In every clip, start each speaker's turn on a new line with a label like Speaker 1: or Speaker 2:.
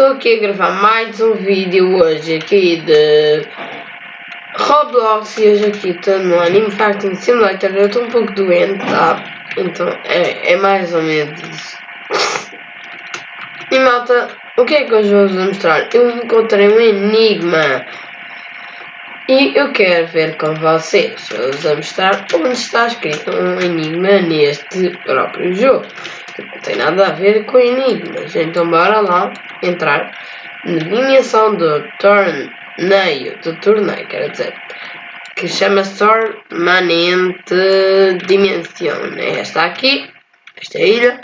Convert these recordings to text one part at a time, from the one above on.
Speaker 1: Estou aqui a gravar mais um vídeo hoje aqui de Roblox e hoje aqui estou no Anime Fighting Simulator. Eu estou um pouco doente, tá? Então é, é mais ou menos isso. E malta, o que é que hoje vou-vos mostrar? Eu encontrei um enigma. E eu quero ver com vocês. Vou-vos mostrar onde está escrito um enigma neste próprio jogo não tem nada a ver com enigmas. Então bora lá entrar na dimensão do torneio, do torneio, quer dizer, que chama-se Permanente Dimensão. É esta aqui, esta ilha.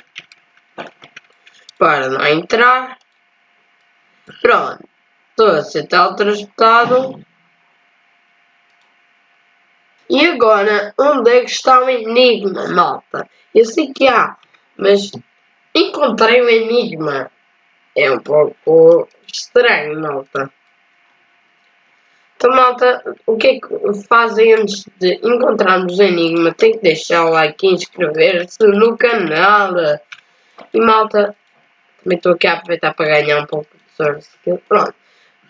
Speaker 1: Para lá entrar. Pronto. Estou a ser teletransportado. E agora, onde é que está o enigma, malta? Eu sei que há mas encontrei um enigma. É um pouco estranho, malta. Então, malta, o que é que fazem antes de encontrarmos o enigma? Tem que deixar o like e inscrever-se no canal. E, malta, também estou aqui a aproveitar para ganhar um pouco de sorte. Pronto.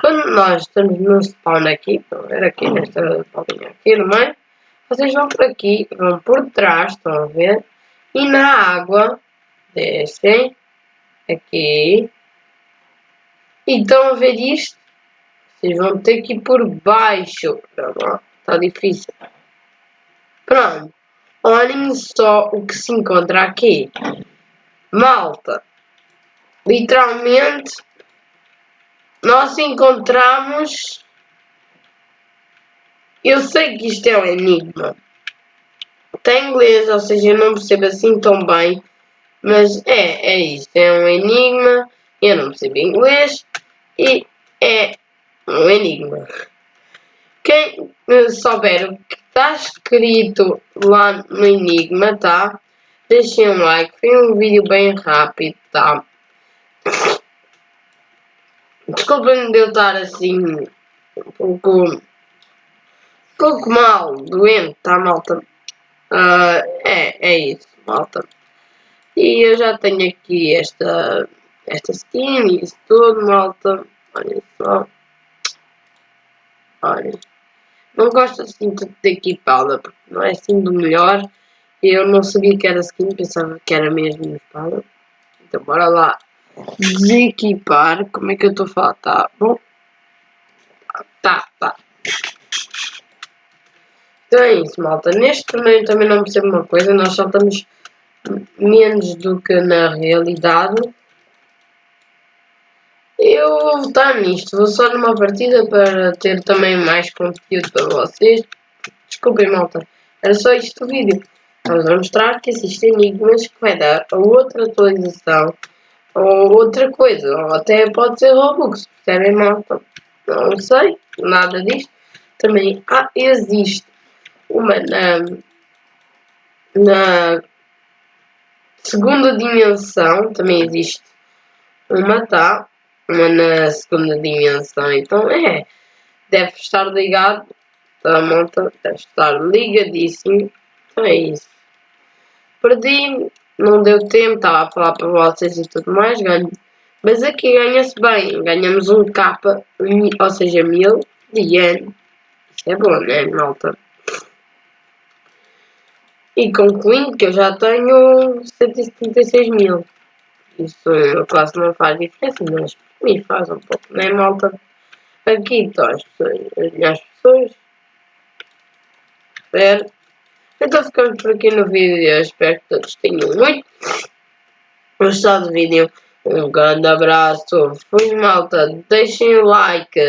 Speaker 1: Quando nós estamos no spawn aqui, estão a ver aqui nesta bolinha aqui no meio, vocês vão por aqui, vão por trás, estão a ver? E na água, descem aqui. E estão a ver isto? Vocês vão ter que ir por baixo. Está difícil. Pronto. Olhem só o que se encontra aqui. Malta. Literalmente, nós encontramos... Eu sei que isto é um enigma tem inglês, ou seja, eu não percebo assim tão bem. Mas é, é isso. É um enigma. Eu não percebo inglês. E é um enigma. Quem souber o que está escrito lá no enigma, tá? Deixem um like. Foi um vídeo bem rápido, tá? Desculpem de eu estar assim um pouco, um pouco mal, doente, tá malta? Uh, é, é isso, malta. E eu já tenho aqui esta, esta skin isso tudo, malta. Olha só. Olha. Não gosto assim de equipada, porque não é assim do melhor. Eu não sabia que era skin, pensava que era mesmo espada. Então bora lá desequipar. Como é que eu estou a falar? Tá bom? Tá, tá. Então é isso, malta. Neste torneio também não percebo uma coisa, nós só estamos menos do que na realidade. Eu vou votar nisto, vou só numa partida para ter também mais conteúdo para vocês. Desculpem, malta. Era só isto o vídeo. Vamos mostrar que existem enigmas que vai dar outra atualização ou outra coisa. Ou até pode ser Robux. Percebem, malta? Não sei. Nada disto. Também ah, existe uma na, na segunda dimensão, também existe uma, tá? Na segunda dimensão, então é, deve estar ligado, tá, monta Deve estar ligadíssimo, então é isso. Perdi, não deu tempo, estava a falar para vocês e tudo mais, ganho. Mas aqui ganha-se bem, ganhamos um capa, ou seja, mil yen. Isso é bom, né, malta? E concluindo que eu já tenho 176 mil. Isso quase não faz diferença, mas me faz um pouco, né malta? Aqui estão as pessoas, pessoas. Certo? Então ficamos por aqui no vídeo. Espero que todos tenham muito gostado do vídeo. Um grande abraço. Fui malta. Deixem o like.